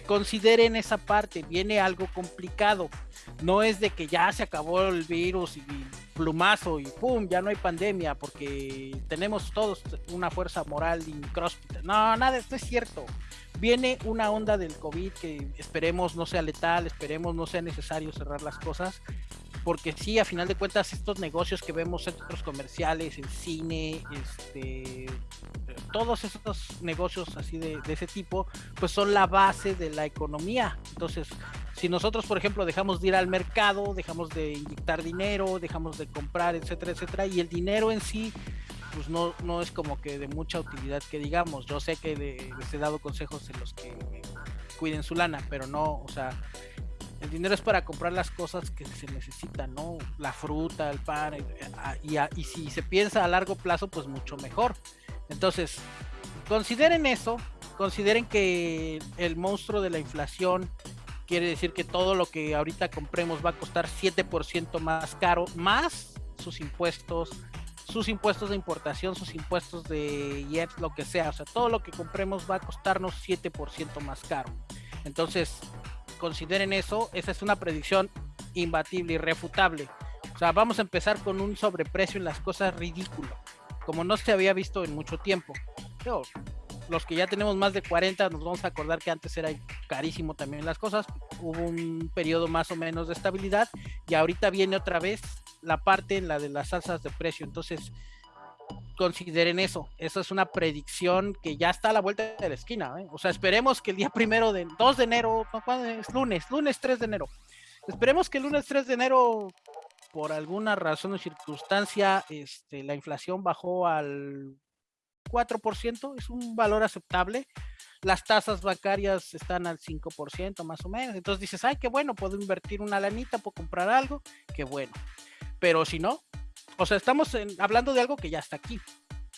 consideren esa parte, viene algo complicado. No es de que ya se acabó el virus y plumazo y pum, ya no hay pandemia porque tenemos todos una fuerza moral incróspita. No, nada, esto es cierto. Viene una onda del COVID que esperemos no sea letal, esperemos no sea necesario cerrar las cosas, porque sí, a final de cuentas, estos negocios que vemos, centros comerciales, el cine, este, todos esos negocios así de, de, ese tipo, pues son la base de la economía. Entonces, si nosotros, por ejemplo, dejamos de ir al mercado, dejamos de inyectar dinero, dejamos de comprar, etcétera, etcétera, y el dinero en sí pues no, no es como que de mucha utilidad que digamos. Yo sé que les he dado consejos en los que cuiden su lana, pero no, o sea, el dinero es para comprar las cosas que se necesitan, ¿no? La fruta, el pan, eh, y, y si se piensa a largo plazo, pues mucho mejor. Entonces, consideren eso, consideren que el monstruo de la inflación quiere decir que todo lo que ahorita compremos va a costar 7% más caro, más sus impuestos, sus impuestos de importación, sus impuestos de IEPS, lo que sea. O sea, todo lo que compremos va a costarnos 7% más caro. Entonces, consideren eso. Esa es una predicción imbatible, irrefutable. O sea, vamos a empezar con un sobreprecio en las cosas ridículo, como no se había visto en mucho tiempo. Los que ya tenemos más de 40 nos vamos a acordar que antes era carísimo también las cosas. Hubo un periodo más o menos de estabilidad y ahorita viene otra vez la parte en la de las salsas de precio. Entonces, consideren eso. Eso es una predicción que ya está a la vuelta de la esquina. ¿eh? O sea, esperemos que el día primero de 2 de enero, ¿cuándo es? Lunes, lunes 3 de enero. Esperemos que el lunes 3 de enero, por alguna razón o circunstancia, este, la inflación bajó al 4%, es un valor aceptable. Las tasas bancarias están al 5% más o menos. Entonces dices, ay, qué bueno, puedo invertir una lanita, puedo comprar algo, qué bueno pero si no, o sea, estamos hablando de algo que ya está aquí.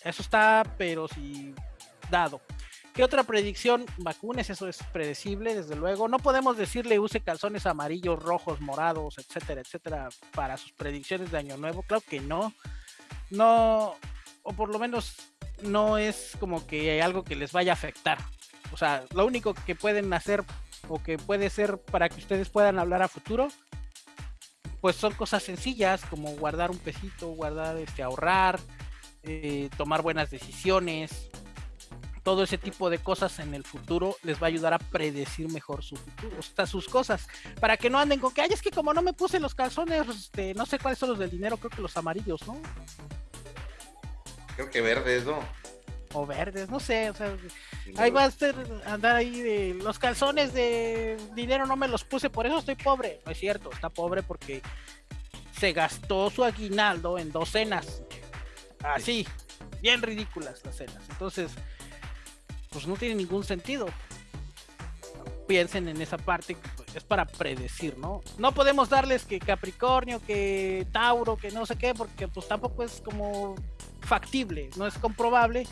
Eso está, pero si dado. ¿Qué otra predicción? Vacunes, eso es predecible, desde luego. No podemos decirle use calzones amarillos, rojos, morados, etcétera, etcétera, para sus predicciones de Año Nuevo. Claro que no. No, o por lo menos no es como que hay algo que les vaya a afectar. O sea, lo único que pueden hacer o que puede ser para que ustedes puedan hablar a futuro pues son cosas sencillas como guardar un pesito, guardar, este, ahorrar, eh, tomar buenas decisiones, todo ese tipo de cosas en el futuro les va a ayudar a predecir mejor su futuro, o sea, sus cosas, para que no anden con que, ay, es que como no me puse los calzones, este, no sé cuáles son los del dinero, creo que los amarillos, ¿no? Creo que verdes, ¿no? O verdes, no sé, o sea, ahí va a estar, andar ahí de los calzones de dinero no me los puse, por eso estoy pobre. No es cierto, está pobre porque se gastó su aguinaldo en dos cenas. Así, bien ridículas las cenas. Entonces, pues no tiene ningún sentido. Piensen en esa parte pues, es para predecir, ¿no? No podemos darles que Capricornio, que Tauro, que no sé qué, porque pues tampoco es como factible, no es comprobable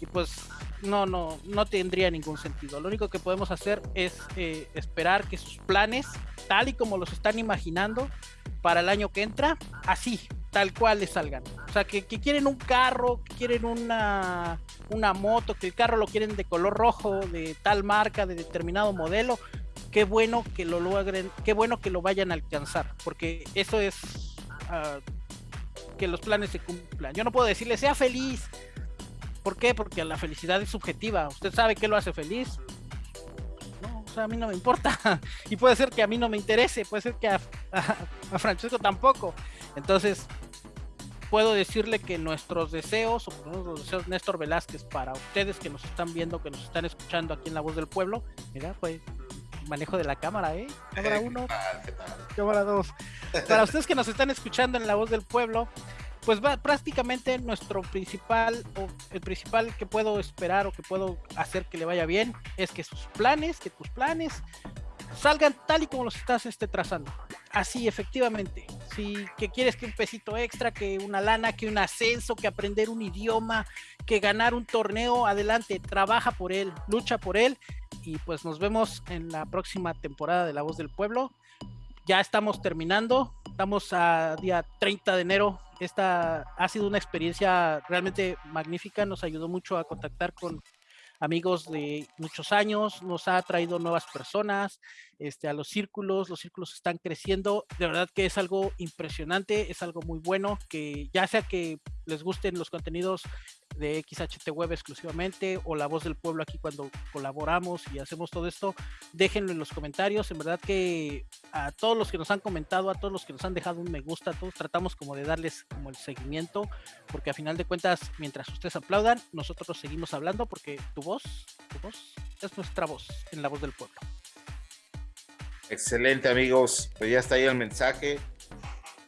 y pues no, no, no tendría ningún sentido. Lo único que podemos hacer es eh, esperar que sus planes, tal y como los están imaginando para el año que entra, así, tal cual les salgan. O sea, que, quieren un carro, que quieren una, una moto, que el carro lo quieren de color rojo, de tal marca, de determinado modelo. Qué bueno que lo logren, qué bueno que lo vayan a alcanzar, porque eso es uh, que los planes se cumplan. Yo no puedo decirle sea feliz, ¿Por qué? Porque la felicidad es subjetiva. ¿Usted sabe qué lo hace feliz? No, o sea, a mí no me importa. Y puede ser que a mí no me interese, puede ser que a, Francesco tampoco. Entonces, puedo decirle que nuestros deseos, o los deseos Néstor Velázquez, para ustedes que nos están viendo, que nos están escuchando aquí en La Voz del Pueblo, mira, pues manejo de la cámara, ¿eh? Cámara 1, cámara 2. Para ustedes que nos están escuchando en La Voz del Pueblo, pues va prácticamente nuestro principal o el principal que puedo esperar o que puedo hacer que le vaya bien es que sus planes, que tus planes salgan tal y como los estás este, trazando. Así, efectivamente. Si que quieres que un pesito extra, que una lana, que un ascenso, que aprender un idioma, que ganar un torneo, adelante, trabaja por él, lucha por él. Y pues nos vemos en la próxima temporada de La Voz del Pueblo. Ya estamos terminando, estamos a día 30 de enero. Esta ha sido una experiencia realmente magnífica, nos ayudó mucho a contactar con amigos de muchos años, nos ha traído nuevas personas, este, a los círculos, los círculos están creciendo, de verdad que es algo impresionante, es algo muy bueno, que ya sea que les gusten los contenidos de XHT Web exclusivamente o La Voz del Pueblo aquí cuando colaboramos y hacemos todo esto, déjenlo en los comentarios. En verdad que a todos los que nos han comentado, a todos los que nos han dejado un me gusta, todos tratamos como de darles como el seguimiento, porque a final de cuentas, mientras ustedes aplaudan, nosotros seguimos hablando porque tu voz, tu voz es nuestra voz en La Voz del Pueblo. Excelente amigos, pues ya está ahí el mensaje.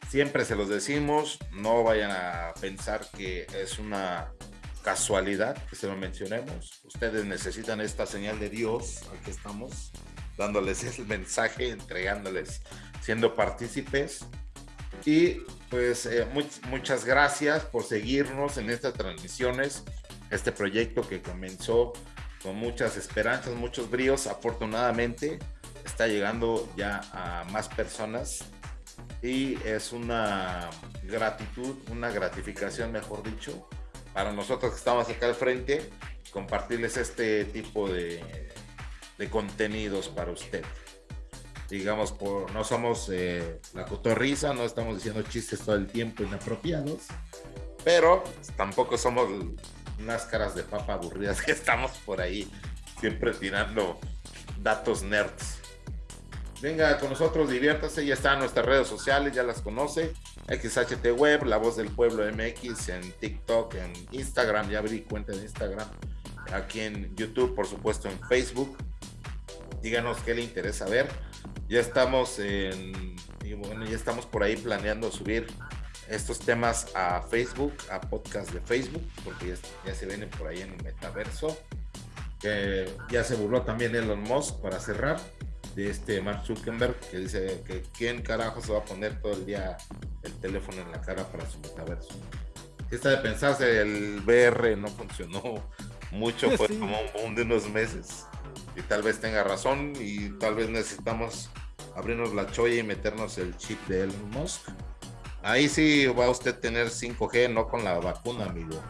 Siempre se los decimos, no vayan a pensar que es una casualidad que se lo mencionemos. Ustedes necesitan esta señal de Dios, aquí estamos, dándoles el mensaje, entregándoles, siendo partícipes. Y pues eh, muchas gracias por seguirnos en estas transmisiones, este proyecto que comenzó con muchas esperanzas, muchos bríos, afortunadamente está llegando ya a más personas y es una gratitud, una gratificación, mejor dicho, para nosotros que estamos acá al frente, compartirles este tipo de, de contenidos para usted. Digamos, por, no somos eh, la cotorriza, no estamos diciendo chistes todo el tiempo inapropiados, pero tampoco somos unas caras de papa aburridas que estamos por ahí siempre tirando datos nerds. Venga con nosotros, diviértase, ya están nuestras redes sociales, ya las conoce. XHT Web, La Voz del Pueblo MX, en TikTok, en Instagram, ya abrí cuenta de Instagram, aquí en YouTube, por supuesto en Facebook. Díganos qué le interesa ver. Ya estamos en, bueno, ya estamos por ahí planeando subir estos temas a Facebook, a podcast de Facebook, porque ya, se viene por ahí en el metaverso. ya se burló también Elon Musk para cerrar de este Mark Zuckerberg que dice que quién carajo se va a poner todo el día el teléfono en la cara para su metaverso. Esta de pensarse, el VR no funcionó mucho, fue como un de unos meses. Y tal vez tenga razón y tal vez necesitamos abrirnos la cholla y meternos el chip de Elon Musk. Ahí sí va a usted tener 5G, no con la vacuna, amigo.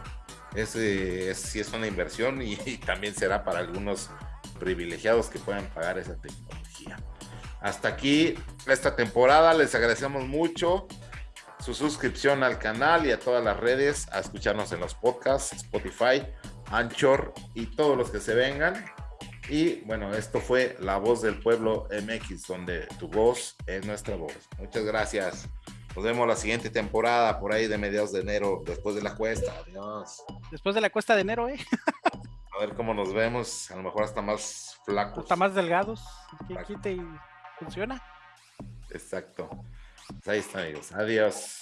Ese es, sí es una inversión y, y también será para algunos privilegiados que puedan pagar esa tecnología. Hasta aquí esta temporada, les agradecemos mucho su suscripción al canal y a todas las redes, a escucharnos en los podcasts, Spotify, Anchor y todos los que se vengan. Y bueno, esto fue La Voz del Pueblo MX, donde tu voz es nuestra voz. Muchas gracias. Nos vemos la siguiente temporada, por ahí de mediados de enero, después de la cuesta. Adiós. Después de la cuesta de enero, ¿eh? A ver cómo nos vemos. A lo mejor hasta más flacos. Hasta más delgados. ¿Quién quita y funciona? Exacto. Pues ahí está, amigos. Adiós.